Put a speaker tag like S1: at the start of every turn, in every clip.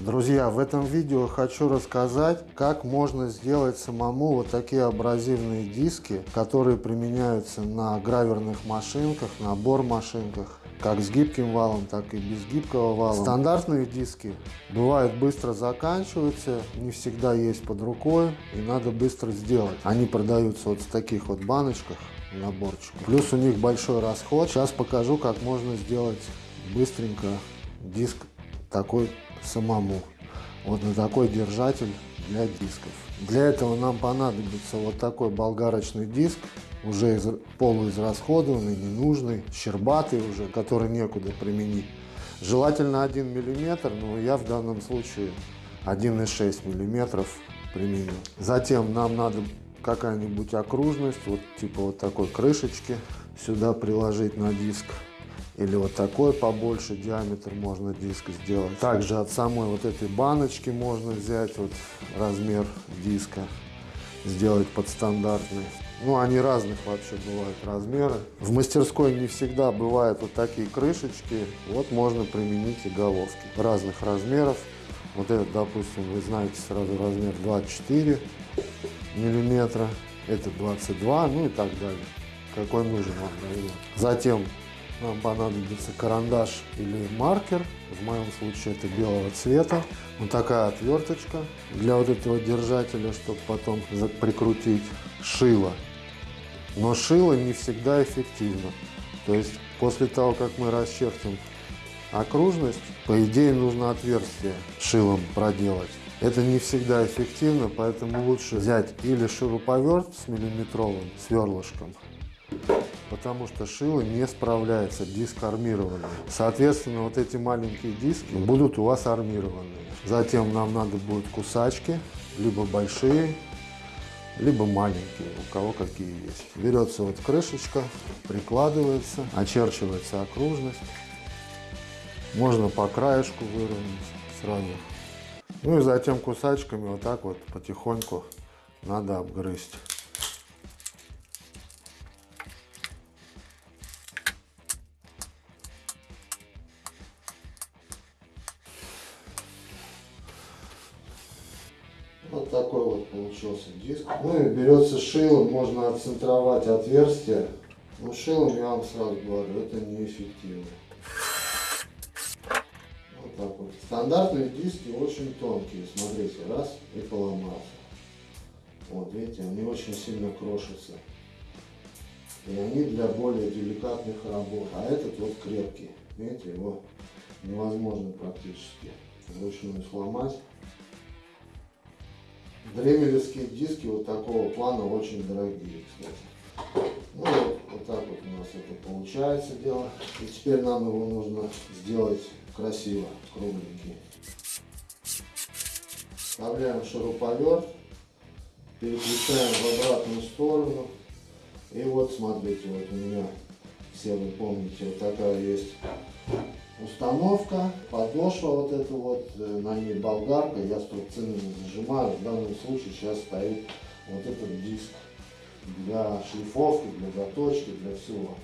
S1: Друзья, в этом видео хочу рассказать, как можно сделать самому вот такие абразивные диски, которые применяются на граверных машинках, на бор-машинках, как с гибким валом, так и без гибкого вала. Стандартные диски бывают быстро заканчиваются, не всегда есть под рукой и надо быстро сделать. Они продаются вот в таких вот баночках, наборчик. Плюс у них большой расход. Сейчас покажу, как можно сделать быстренько диск такой самому. Вот на такой держатель для дисков. Для этого нам понадобится вот такой болгарочный диск, уже из, полуизрасходованный, ненужный, щербатый уже, который некуда применить. Желательно 1 мм, но я в данном случае 1,6 мм применю. Затем нам надо какая-нибудь окружность, вот типа вот такой крышечки, сюда приложить на диск или вот такой побольше диаметр можно диск сделать. Также от самой вот этой баночки можно взять вот размер диска, сделать под стандартный. Ну, они разных вообще бывают размеры. В мастерской не всегда бывают вот такие крышечки. Вот можно применить и головки разных размеров. Вот этот, допустим, вы знаете сразу размер 24 миллиметра. Это 22, ну и так далее. Какой нужен вам размер. Затем нам понадобится карандаш или маркер. В моем случае это белого цвета. Вот такая отверточка для вот этого держателя, чтобы потом прикрутить шило. Но шило не всегда эффективно. То есть после того, как мы расчертим окружность, по идее нужно отверстие шилом проделать. Это не всегда эффективно, поэтому лучше взять или шуруповерт с миллиметровым сверлышком, потому что шило не справляется, диск армированный. Соответственно, вот эти маленькие диски будут у вас армированные. Затем нам надо будет кусачки, либо большие, либо маленькие, у кого какие есть. Берется вот крышечка, прикладывается, очерчивается окружность. Можно по краешку выровнять сразу. Ну и затем кусачками вот так вот потихоньку надо обгрызть. Такой вот получился диск. Ну и берется шило, можно отцентровать отверстие. Но шилом, я вам сразу говорю, это неэффективно. Вот так вот. Стандартные диски очень тонкие, смотрите, раз и поломался. Вот видите, они очень сильно крошатся. И они для более деликатных работ. А этот вот крепкий. Видите, его невозможно практически вручную сломать. Дремелевские диски вот такого плана очень дорогие, кстати. Ну вот, вот так вот у нас это получается дело. И теперь нам его нужно сделать красиво, кругленький. Вставляем шуруповерт, переключаем в обратную сторону. И вот смотрите, вот у меня, все вы помните, вот такая есть установка, подошва вот эта вот, э, на ней болгарка, я струбцинами зажимаю, в данном случае сейчас стоит вот этот диск для шлифовки, для заточки, для всего.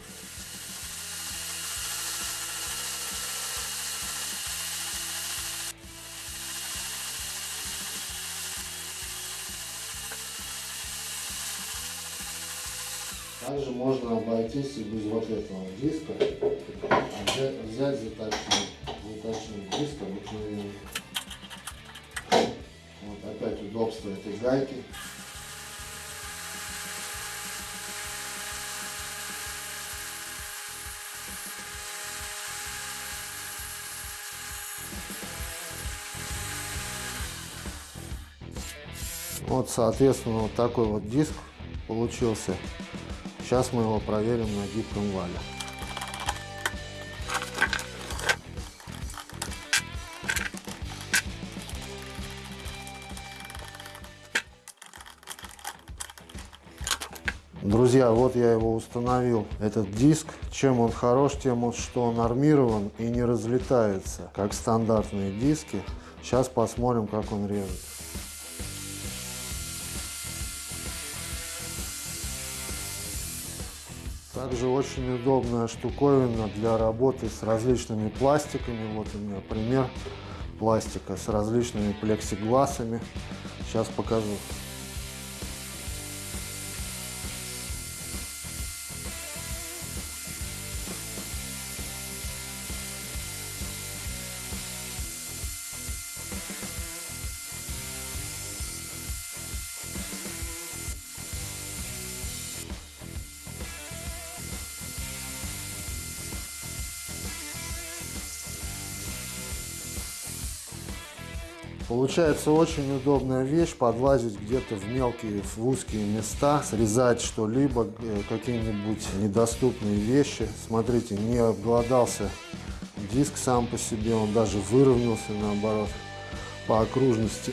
S1: Также можно обойтись и без вот этого диска, а взять, взять заточить, заточить диск обыкновенный. Вот опять удобство этой гайки. Вот, соответственно, вот такой вот диск получился. Сейчас мы его проверим на гибком вале. Друзья, вот я его установил, этот диск. Чем он хорош, тем, что он армирован и не разлетается, как стандартные диски. Сейчас посмотрим, как он режет. Также очень удобная штуковина для работы с различными пластиками. Вот у меня пример. пластика с различными плексигласами. Сейчас покажу. Получается очень удобная вещь, подлазить где-то в мелкие, в узкие места, срезать что-либо, э, какие-нибудь недоступные вещи. Смотрите, не обглодался диск сам по себе, он даже выровнялся наоборот по окружности.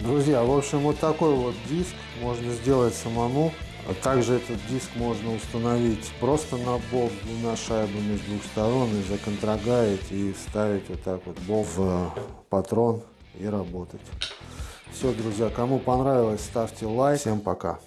S1: Друзья, в общем, вот такой вот диск можно сделать самому. А также этот диск можно установить просто на болт двумя шайбами с двух сторон и законтрагаить и вставить вот так вот болт в патрон и работать. Все, друзья, кому понравилось, ставьте лайк. Всем пока.